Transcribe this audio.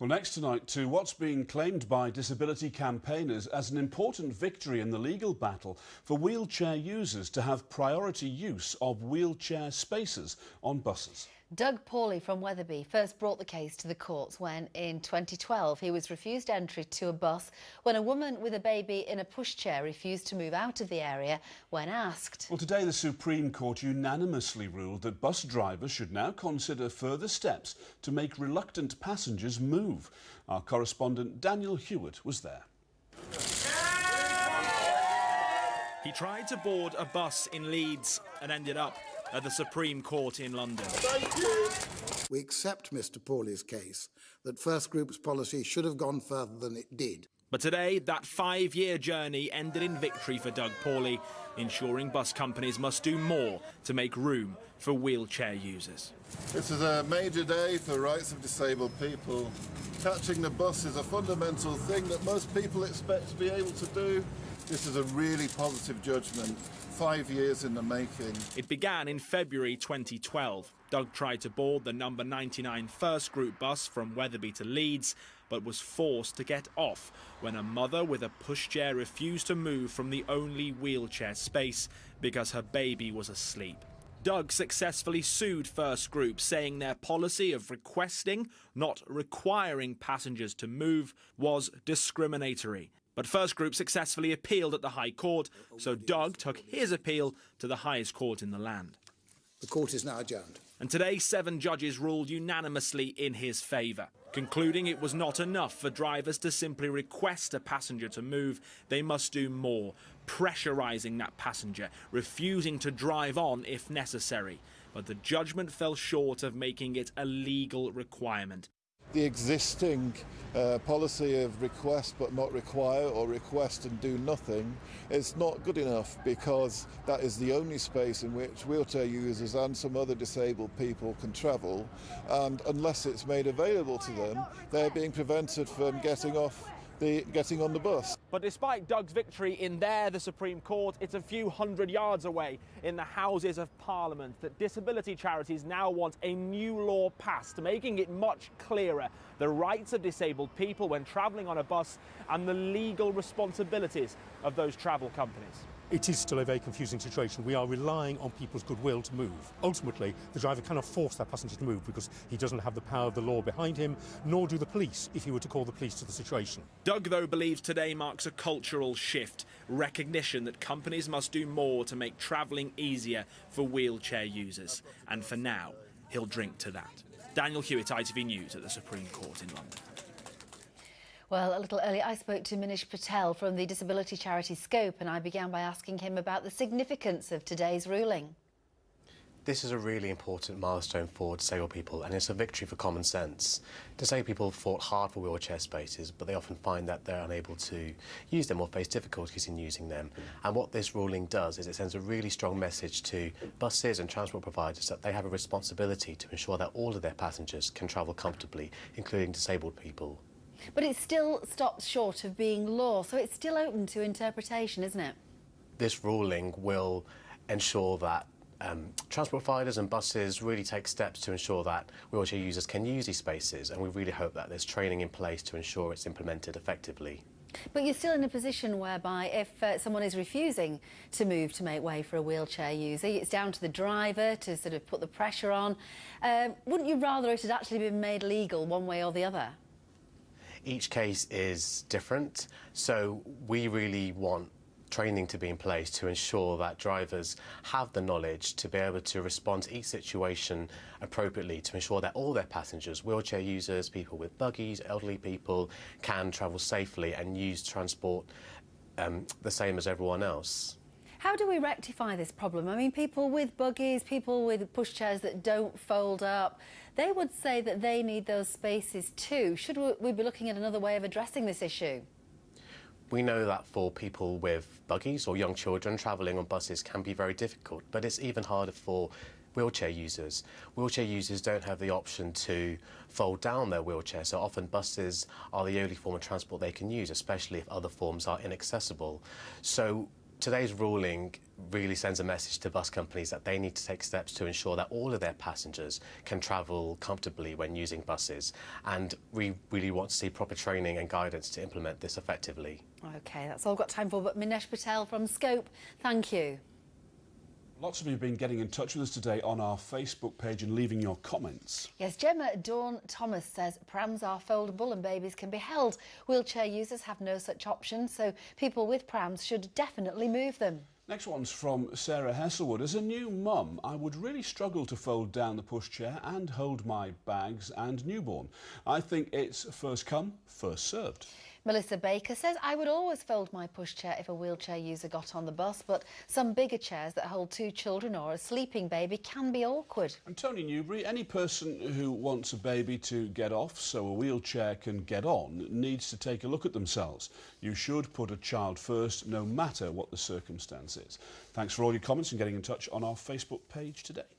Well, next tonight to what's being claimed by disability campaigners as an important victory in the legal battle for wheelchair users to have priority use of wheelchair spaces on buses. Doug Paulley from Wetherby first brought the case to the courts when, in 2012, he was refused entry to a bus when a woman with a baby in a pushchair refused to move out of the area when asked. Well, today the Supreme Court unanimously ruled that bus drivers should now consider further steps to make reluctant passengers move. Our correspondent Daniel Hewitt was there. He tried to board a bus in Leeds and ended up at the Supreme Court in London. We accept Mr Paulley's case that First Group's policy should have gone further than it did. But today, that five-year journey ended in victory for Doug Paulley, ensuring bus companies must do more to make room for wheelchair users. This is a major day for rights of disabled people. Catching the bus is a fundamental thing that most people expect to be able to do. This is a really positive judgment five years in the making. It began in February 2012. Doug tried to board the number 99 First Group bus from Wetherby to Leeds, but was forced to get off when a mother with a pushchair refused to move from the only wheelchair space because her baby was asleep. Doug successfully sued First Group, saying their policy of requesting, not requiring passengers to move was discriminatory. But First Group successfully appealed at the High Court, so Doug took his appeal to the highest court in the land. The court is now adjourned. And today, seven judges ruled unanimously in his favour, concluding it was not enough for drivers to simply request a passenger to move. They must do more, pressurising that passenger, refusing to drive on if necessary. But the judgment fell short of making it a legal requirement the existing uh, policy of request but not require or request and do nothing is not good enough because that is the only space in which wheelchair users and some other disabled people can travel and unless it's made available to them they're being prevented from getting off the getting on the bus. But despite Doug's victory in there, the Supreme Court, it's a few hundred yards away in the Houses of Parliament that disability charities now want a new law passed, making it much clearer the rights of disabled people when travelling on a bus and the legal responsibilities of those travel companies it is still a very confusing situation. We are relying on people's goodwill to move. Ultimately, the driver cannot force that passenger to move because he doesn't have the power of the law behind him, nor do the police if he were to call the police to the situation. Doug, though, believes today marks a cultural shift, recognition that companies must do more to make travelling easier for wheelchair users. And for now, he'll drink to that. Daniel Hewitt, ITV News at the Supreme Court in London. Well, a little earlier, I spoke to Minesh Patel from the disability charity Scope, and I began by asking him about the significance of today's ruling. This is a really important milestone for disabled people and it's a victory for common sense. Disabled people fought hard for wheelchair spaces but they often find that they're unable to use them or face difficulties in using them. And what this ruling does is it sends a really strong message to buses and transport providers that they have a responsibility to ensure that all of their passengers can travel comfortably, including disabled people. But it still stops short of being law, so it's still open to interpretation, isn't it? This ruling will ensure that um, transport providers and buses really take steps to ensure that wheelchair users can use these spaces and we really hope that there's training in place to ensure it's implemented effectively. But you're still in a position whereby if uh, someone is refusing to move to make way for a wheelchair user, it's down to the driver to sort of put the pressure on. Um, wouldn't you rather it had actually been made legal one way or the other? Each case is different, so we really want training to be in place to ensure that drivers have the knowledge to be able to respond to each situation appropriately to ensure that all their passengers, wheelchair users, people with buggies, elderly people, can travel safely and use transport um, the same as everyone else. How do we rectify this problem? I mean, people with buggies, people with pushchairs that don't fold up, they would say that they need those spaces too. Should we be looking at another way of addressing this issue? We know that for people with buggies or young children travelling on buses can be very difficult, but it's even harder for wheelchair users. Wheelchair users don't have the option to fold down their wheelchair, so often buses are the only form of transport they can use, especially if other forms are inaccessible. So today's ruling really sends a message to bus companies that they need to take steps to ensure that all of their passengers can travel comfortably when using buses. And we really want to see proper training and guidance to implement this effectively. OK, that's all I've got time for, but Minesh Patel from Scope, thank you. Lots of you have been getting in touch with us today on our Facebook page and leaving your comments. Yes, Gemma Dawn Thomas says prams are foldable and babies can be held. Wheelchair users have no such option, so people with prams should definitely move them. Next one's from Sarah Hesselwood. As a new mum, I would really struggle to fold down the pushchair and hold my bags and newborn. I think it's first come, first served. Melissa Baker says, I would always fold my pushchair if a wheelchair user got on the bus, but some bigger chairs that hold two children or a sleeping baby can be awkward. And Tony Newbury, any person who wants a baby to get off so a wheelchair can get on needs to take a look at themselves. You should put a child first, no matter what the circumstances. Thanks for all your comments and getting in touch on our Facebook page today.